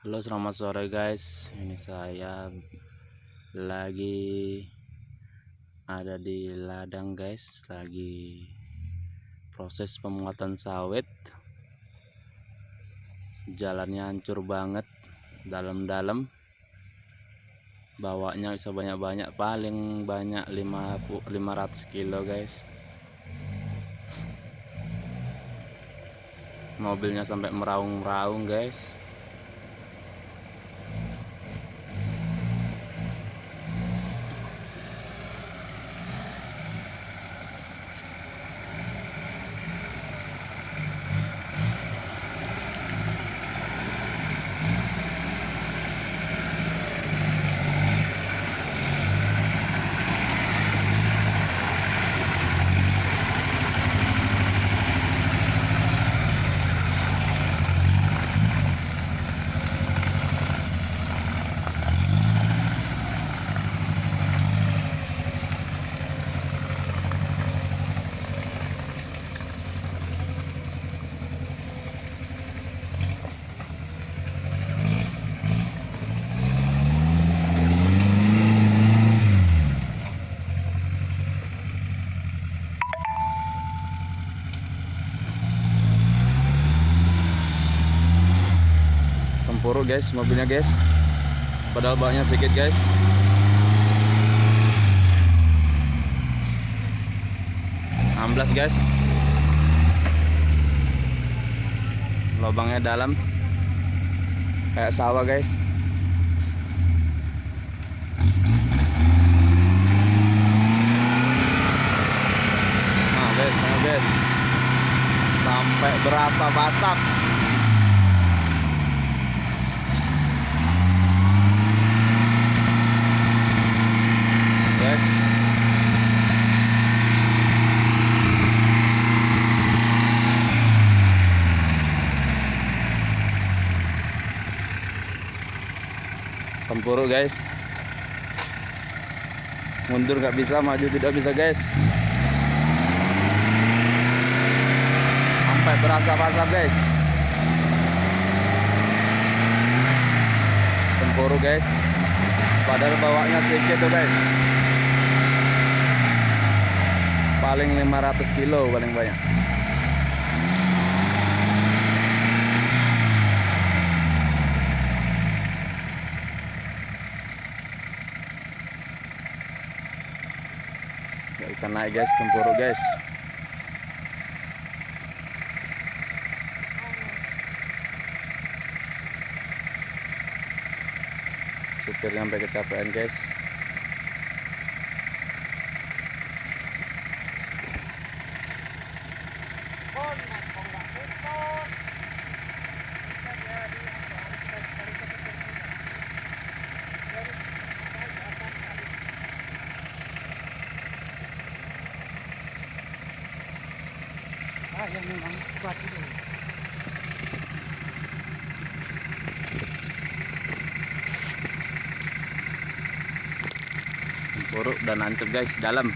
Halo selamat sore guys. Ini saya lagi ada di ladang guys. Lagi proses pemuatan sawit. Jalannya hancur banget dalam-dalam. Bawanya bisa banyak-banyak paling banyak 500 kilo guys. Mobilnya sampai meraung-meraung guys tempuruk guys mobilnya guys. Padahal bawahnya sedikit guys. Belas guys. Lubangnya dalam. Kayak sawah guys. Nah guys nah guys. Sampai berapa batap guys tempuruk guys. Mundur nggak bisa maju tidak bisa guys. Sampai berasa basah guys. Tempuruk guys. Padahal bawanya sedikit tuh guys. Paling 500 kilo paling banyak nggak bisa naik guys. Tempuruk guys. Supir sampai kecapean guys yang tempuruk dan hancur guys dalam